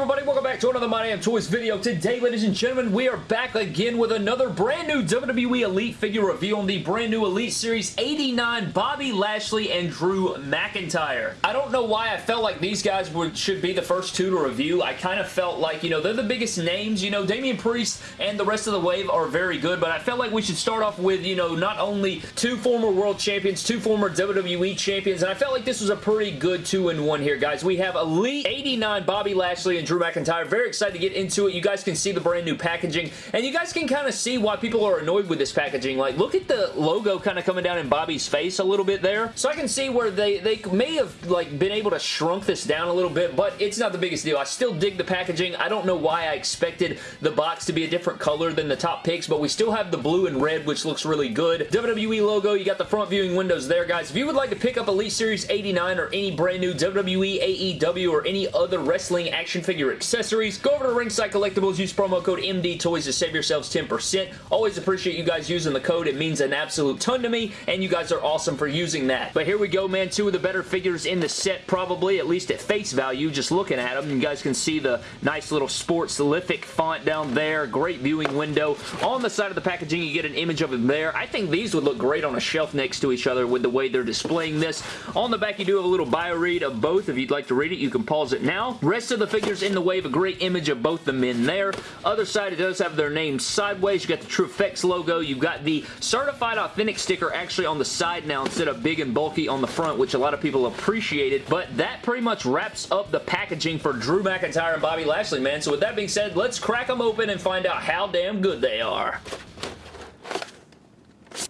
everybody? Welcome back to another My Damn Toys video. Today, ladies and gentlemen, we are back again with another brand new WWE Elite figure review on the brand new Elite Series 89 Bobby Lashley and Drew McIntyre. I don't know why I felt like these guys would should be the first two to review. I kind of felt like, you know, they're the biggest names. You know, Damian Priest and the rest of the wave are very good, but I felt like we should start off with, you know, not only two former world champions, two former WWE champions, and I felt like this was a pretty good two-in-one here, guys. We have Elite 89 Bobby Lashley and Drew McIntyre. Very excited to get into it. You guys can see the brand new packaging, and you guys can kind of see why people are annoyed with this packaging. Like, look at the logo kind of coming down in Bobby's face a little bit there. So I can see where they, they may have, like, been able to shrunk this down a little bit, but it's not the biggest deal. I still dig the packaging. I don't know why I expected the box to be a different color than the top picks, but we still have the blue and red, which looks really good. WWE logo, you got the front viewing windows there, guys. If you would like to pick up Elite Series 89 or any brand new WWE, AEW, or any other wrestling action figure accessories, go over to Ringside Collectibles, use promo code MDTOYS to save yourselves 10%. Always appreciate you guys using the code. It means an absolute ton to me, and you guys are awesome for using that. But here we go, man. Two of the better figures in the set, probably, at least at face value, just looking at them. You guys can see the nice little sportslific font down there. Great viewing window. On the side of the packaging, you get an image of him there. I think these would look great on a shelf next to each other with the way they're displaying this. On the back, you do have a little bio read of both. If you'd like to read it, you can pause it now. Rest of the figures in the wave, a great image of both the men there. Other side, it does have their names sideways. You got the TrueFX logo. You've got the Certified Authentic sticker actually on the side now instead of big and bulky on the front, which a lot of people appreciated. But that pretty much wraps up the packaging for Drew McIntyre and Bobby Lashley, man. So with that being said, let's crack them open and find out how damn good they are.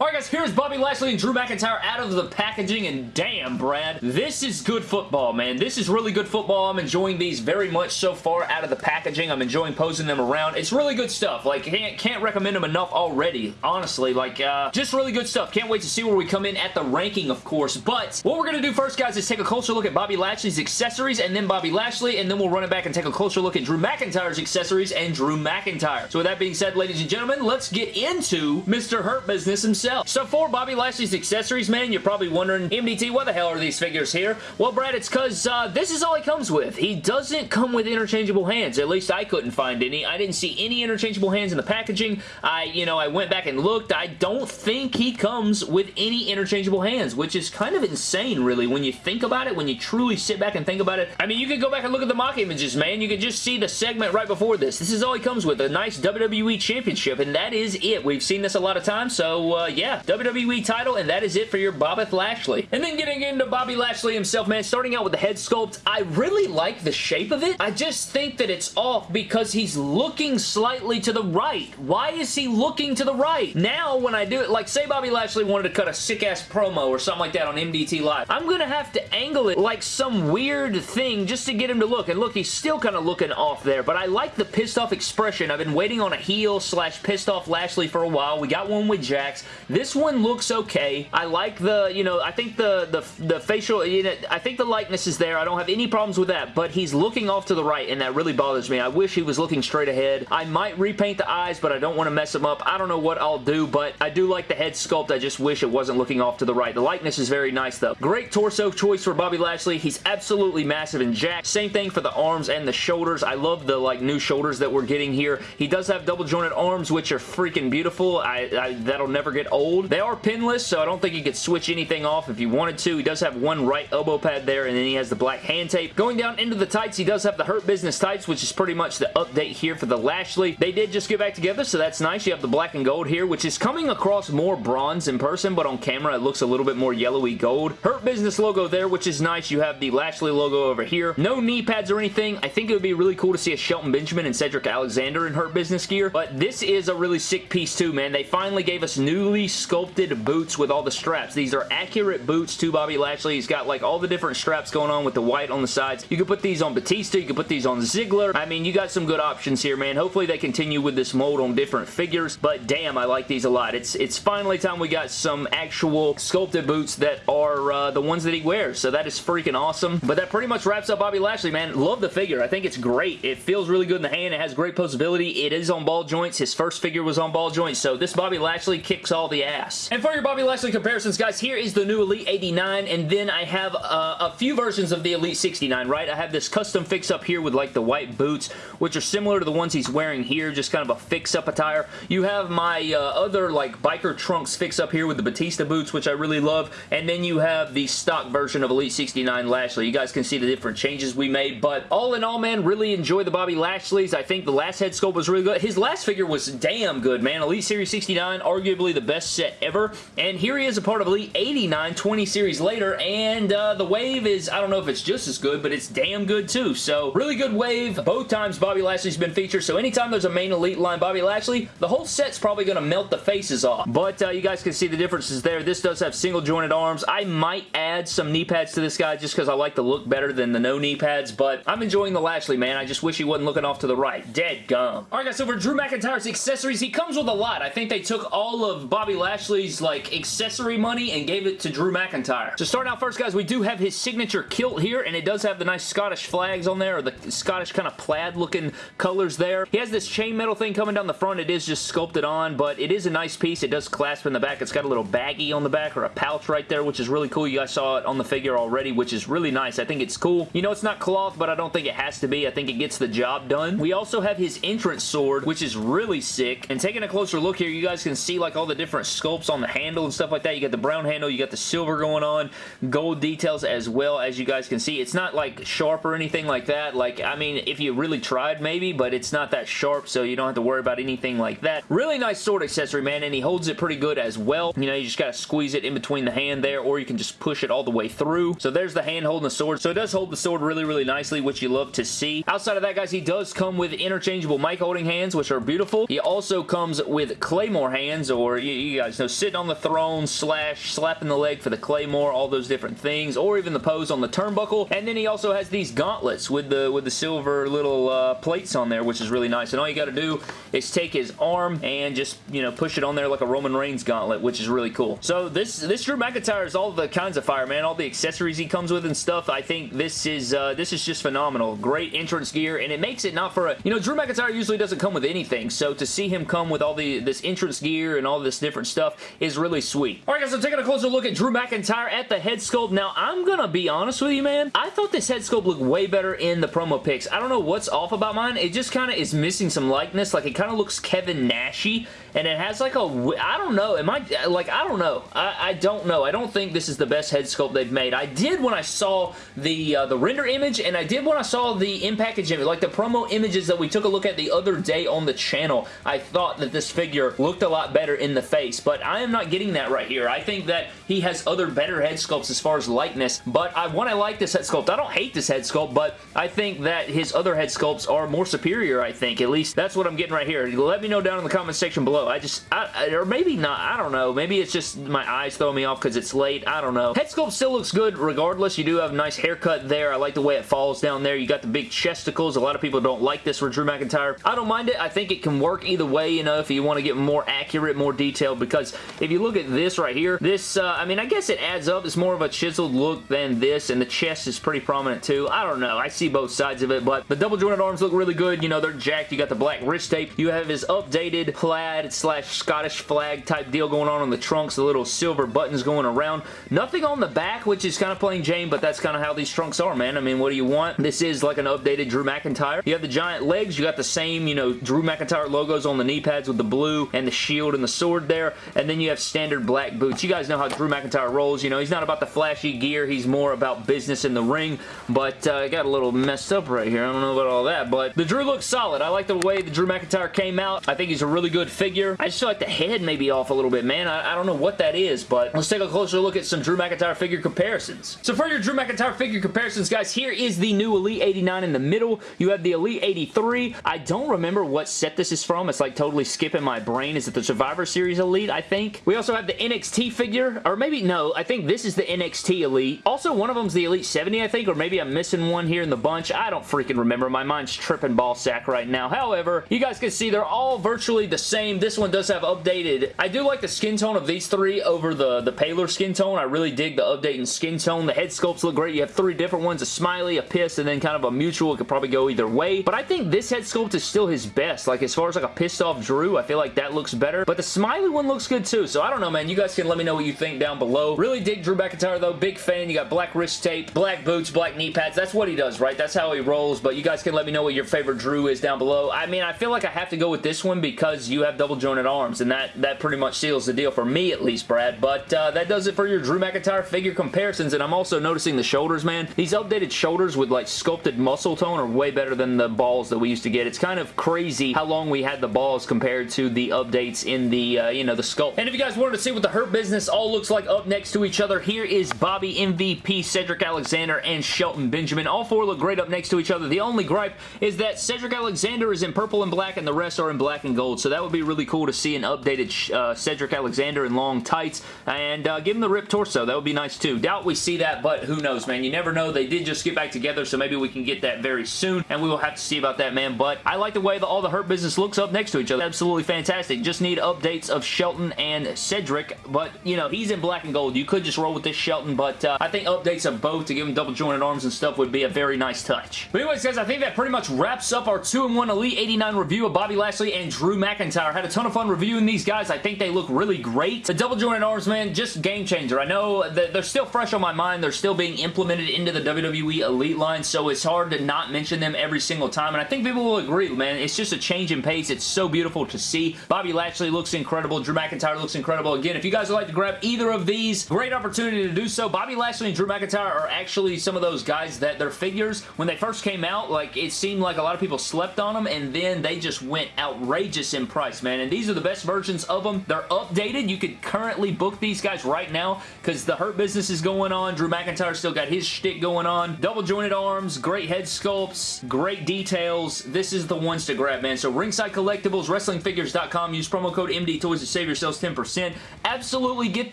Alright guys, here's Bobby Lashley and Drew McIntyre out of the packaging, and damn, Brad, this is good football, man. This is really good football. I'm enjoying these very much so far out of the packaging. I'm enjoying posing them around. It's really good stuff. Like, can't, can't recommend them enough already, honestly. Like, uh, just really good stuff. Can't wait to see where we come in at the ranking, of course. But what we're going to do first, guys, is take a closer look at Bobby Lashley's accessories, and then Bobby Lashley, and then we'll run it back and take a closer look at Drew McIntyre's accessories and Drew McIntyre. So with that being said, ladies and gentlemen, let's get into Mr. Hurt Business himself. So for Bobby Lashley's accessories, man, you're probably wondering, MDT, what the hell are these figures here? Well, Brad, it's because uh, this is all he comes with. He doesn't come with interchangeable hands. At least I couldn't find any. I didn't see any interchangeable hands in the packaging. I, you know, I went back and looked. I don't think he comes with any interchangeable hands, which is kind of insane, really, when you think about it, when you truly sit back and think about it. I mean, you could go back and look at the mock images, man. You could just see the segment right before this. This is all he comes with, a nice WWE Championship, and that is it. We've seen this a lot of times, so uh, yeah, WWE title, and that is it for your Bobbeth Lashley. And then getting into Bobby Lashley himself, man, starting out with the head sculpt, I really like the shape of it. I just think that it's off because he's looking slightly to the right. Why is he looking to the right? Now, when I do it, like say Bobby Lashley wanted to cut a sick-ass promo or something like that on MDT Live, I'm gonna have to angle it like some weird thing just to get him to look. And look, he's still kind of looking off there, but I like the pissed off expression. I've been waiting on a heel slash pissed off Lashley for a while. We got one with Jax. This one looks okay. I like the, you know, I think the, the, the facial, you know, I think the likeness is there. I don't have any problems with that, but he's looking off to the right, and that really bothers me. I wish he was looking straight ahead. I might repaint the eyes, but I don't want to mess them up. I don't know what I'll do, but I do like the head sculpt. I just wish it wasn't looking off to the right. The likeness is very nice, though. Great torso choice for Bobby Lashley. He's absolutely massive and jacked. Same thing for the arms and the shoulders. I love the, like, new shoulders that we're getting here. He does have double jointed arms, which are freaking beautiful. I, I That'll never get old. They are pinless, so I don't think you could switch anything off if you wanted to. He does have one right elbow pad there, and then he has the black hand tape. Going down into the tights, he does have the Hurt Business tights, which is pretty much the update here for the Lashley. They did just get back together, so that's nice. You have the black and gold here, which is coming across more bronze in person, but on camera it looks a little bit more yellowy gold. Hurt Business logo there, which is nice. You have the Lashley logo over here. No knee pads or anything. I think it would be really cool to see a Shelton Benjamin and Cedric Alexander in Hurt Business gear, but this is a really sick piece too, man. They finally gave us newly sculpted boots with all the straps. These are accurate boots to Bobby Lashley. He's got like all the different straps going on with the white on the sides. You can put these on Batista. You can put these on Ziggler. I mean, you got some good options here, man. Hopefully they continue with this mold on different figures, but damn, I like these a lot. It's, it's finally time we got some actual sculpted boots that are uh, the ones that he wears, so that is freaking awesome. But that pretty much wraps up Bobby Lashley, man. Love the figure. I think it's great. It feels really good in the hand. It has great posability. It is on ball joints. His first figure was on ball joints, so this Bobby Lashley kicks all the ass. And for your Bobby Lashley comparisons, guys, here is the new Elite 89, and then I have uh, a few versions of the Elite 69, right? I have this custom fix up here with like the white boots, which are similar to the ones he's wearing here, just kind of a fix-up attire. You have my uh, other like biker trunks fix up here with the Batista boots, which I really love, and then you have the stock version of Elite 69 Lashley. You guys can see the different changes we made, but all in all, man, really enjoy the Bobby Lashleys. I think the last head sculpt was really good. His last figure was damn good, man. Elite Series 69, arguably the best set ever, and here he is a part of Elite 89 20 series later, and uh, the wave is, I don't know if it's just as good, but it's damn good too, so really good wave. Both times Bobby Lashley's been featured, so anytime there's a main Elite line Bobby Lashley, the whole set's probably going to melt the faces off, but uh, you guys can see the differences there. This does have single jointed arms. I might add some knee pads to this guy just because I like the look better than the no knee pads, but I'm enjoying the Lashley, man. I just wish he wasn't looking off to the right. Dead gum. Alright guys, so for Drew McIntyre's accessories, he comes with a lot. I think they took all of Bobby Lashley's like accessory money and gave it to Drew McIntyre. So starting out first, guys, we do have his signature kilt here, and it does have the nice Scottish flags on there, or the Scottish kind of plaid looking colors there. He has this chainmail thing coming down the front. It is just sculpted on, but it is a nice piece. It does clasp in the back. It's got a little baggie on the back, or a pouch right there, which is really cool. You guys saw it on the figure already, which is really nice. I think it's cool. You know, it's not cloth, but I don't think it has to be. I think it gets the job done. We also have his entrance sword, which is really sick. And taking a closer look here, you guys can see like all the different sculpts on the handle and stuff like that. You got the brown handle, you got the silver going on, gold details as well, as you guys can see. It's not like sharp or anything like that. Like, I mean, if you really tried maybe, but it's not that sharp, so you don't have to worry about anything like that. Really nice sword accessory, man, and he holds it pretty good as well. You know, you just gotta squeeze it in between the hand there, or you can just push it all the way through. So there's the hand holding the sword. So it does hold the sword really, really nicely, which you love to see. Outside of that, guys, he does come with interchangeable mic holding hands, which are beautiful. He also comes with claymore hands, or you, you guys know, sitting on the throne, slash, slapping the leg for the claymore, all those different things, or even the pose on the turnbuckle. And then he also has these gauntlets with the with the silver little uh, plates on there, which is really nice. And all you got to do is take his arm and just, you know, push it on there like a Roman Reigns gauntlet, which is really cool. So this, this Drew McIntyre is all the kinds of fire, man. All the accessories he comes with and stuff. I think this is, uh, this is just phenomenal. Great entrance gear, and it makes it not for a, you know, Drew McIntyre usually doesn't come with anything, so to see him come with all the, this entrance gear and all this different stuff is really sweet. Alright guys, so taking a closer look at Drew McIntyre at the head sculpt. Now, I'm gonna be honest with you, man. I thought this head sculpt looked way better in the promo pics. I don't know what's off about mine. It just kind of is missing some likeness. Like, it kind of looks Kevin Nashy, and it has like a, I don't know, am I, like, I don't know. I, I don't know. I don't think this is the best head sculpt they've made. I did when I saw the, uh, the render image, and I did when I saw the in-package image, like the promo images that we took a look at the other day on the channel. I thought that this figure looked a lot better in the face, but I am not getting that right here. I think that he has other better head sculpts as far as likeness, but I want to like this head sculpt. I don't hate this head sculpt, but I think that his other head sculpts are more superior, I think. At least that's what I'm getting right here. Let me know down in the comment section below. I just, I, or maybe not, I don't know. Maybe it's just my eyes throwing me off because it's late. I don't know. Head sculpt still looks good regardless. You do have a nice haircut there. I like the way it falls down there. You got the big chesticles. A lot of people don't like this for Drew McIntyre. I don't mind it. I think it can work either way, you know, if you want to get more accurate, more detailed, because if you look at this right here, this, uh, I mean, I guess it adds up. It's more of a chiseled look than this, and the chest is pretty prominent too. I don't know. I see both sides of it, but the double jointed arms look really good. You know, they're jacked. You got the black wrist tape. You have his updated plaid slash Scottish flag type deal going on on the trunks, the little silver buttons going around. Nothing on the back, which is kind of plain Jane, but that's kind of how these trunks are, man. I mean, what do you want? This is like an updated Drew McIntyre. You have the giant legs. You got the same, you know, Drew McIntyre logos on the knee pads with the blue and the shield and the sword there, and then you have standard black boots. You guys know how Drew McIntyre rolls. You know, he's not about the flashy gear. He's more about business in the ring, but uh, got a little messed up right here. I don't know about all that, but the Drew looks solid. I like the way the Drew McIntyre came out. I think he's a really good figure. I just feel like the head may be off a little bit, man. I, I don't know what that is, but let's take a closer look at some Drew McIntyre figure comparisons. So for your Drew McIntyre figure comparisons, guys, here is the new Elite 89 in the middle. You have the Elite 83. I don't remember what set this is from. It's like totally skipping my brain. Is it the Survivor Series Elite, I think? We also have the NXT figure, or maybe, no, I think this is the NXT Elite. Also, one of them's the Elite 70, I think, or maybe I'm missing one here in the bunch. I don't freaking remember. My mind's tripping ball sack right now. However, you guys can see they're all virtually the same. This this one does have updated. I do like the skin tone of these three over the, the paler skin tone. I really dig the update in skin tone. The head sculpts look great. You have three different ones, a smiley, a piss, and then kind of a mutual. It could probably go either way. But I think this head sculpt is still his best. Like, as far as like a pissed off Drew, I feel like that looks better. But the smiley one looks good too. So I don't know, man. You guys can let me know what you think down below. Really dig Drew McIntyre, though. Big fan. You got black wrist tape, black boots, black knee pads. That's what he does, right? That's how he rolls. But you guys can let me know what your favorite Drew is down below. I mean, I feel like I have to go with this one because you have double jointed arms. And that, that pretty much seals the deal for me, at least, Brad. But uh, that does it for your Drew McIntyre figure comparisons. And I'm also noticing the shoulders, man. These updated shoulders with like sculpted muscle tone are way better than the balls that we used to get. It's kind of crazy how long we had the balls compared to the updates in the, uh, you know, the sculpt. And if you guys wanted to see what the Hurt Business all looks like up next to each other, here is Bobby MVP, Cedric Alexander, and Shelton Benjamin. All four look great up next to each other. The only gripe is that Cedric Alexander is in purple and black and the rest are in black and gold. So that would be really cool to see an updated uh, Cedric Alexander in long tights and uh, give him the ripped torso. That would be nice too. Doubt we see that, but who knows, man. You never know. They did just get back together, so maybe we can get that very soon, and we will have to see about that, man. But I like the way the, all the Hurt Business looks up next to each other. Absolutely fantastic. Just need updates of Shelton and Cedric, but, you know, he's in black and gold. You could just roll with this Shelton, but uh, I think updates of both to give him double jointed arms and stuff would be a very nice touch. But anyways, guys, I think that pretty much wraps up our 2-in-1 Elite 89 review of Bobby Lashley and Drew McIntyre. Had a ton of fun reviewing these guys. I think they look really great. The double jointed arms, man, just game changer. I know that they're still fresh on my mind. They're still being implemented into the WWE Elite line, so it's hard to not mention them every single time, and I think people will agree, man. It's just a change in pace. It's so beautiful to see. Bobby Lashley looks incredible. Drew McIntyre looks incredible. Again, if you guys would like to grab either of these, great opportunity to do so. Bobby Lashley and Drew McIntyre are actually some of those guys that their figures, when they first came out, like it seemed like a lot of people slept on them, and then they just went outrageous in price, man. And these are the best versions of them. They're updated. You could currently book these guys right now because the Hurt Business is going on. Drew McIntyre still got his shtick going on. Double jointed arms, great head sculpts, great details. This is the ones to grab, man. So Ringside Collectibles, WrestlingFigures.com. Use promo code MD Toys to save yourselves 10%. Absolutely get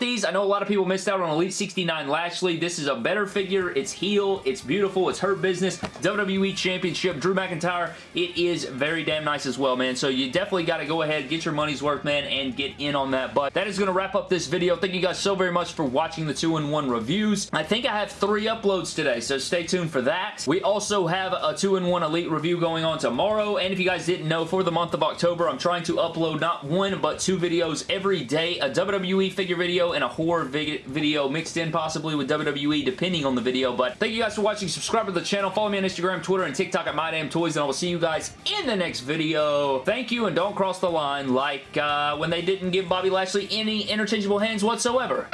these. I know a lot of people missed out on Elite 69 Lashley. This is a better figure. It's heel. It's beautiful. It's Hurt Business. WWE Championship. Drew McIntyre. It is very damn nice as well, man. So you definitely got to go ahead, get your money's worth, man, and get in on that. But that is going to wrap up this video. Thank you guys so very much for watching the 2-in-1 reviews. I think I have three uploads today, so stay tuned for that. We also have a 2-in-1 Elite review going on tomorrow, and if you guys didn't know, for the month of October, I'm trying to upload not one, but two videos every day, a WWE figure video and a horror video mixed in possibly with WWE, depending on the video, but thank you guys for watching. Subscribe to the channel. Follow me on Instagram, Twitter, and TikTok at MyDamnToys, and I will see you guys in the next video. Thank you, and don't cross the line like uh, when they didn't give Bobby Lashley any interchangeable hands whatsoever.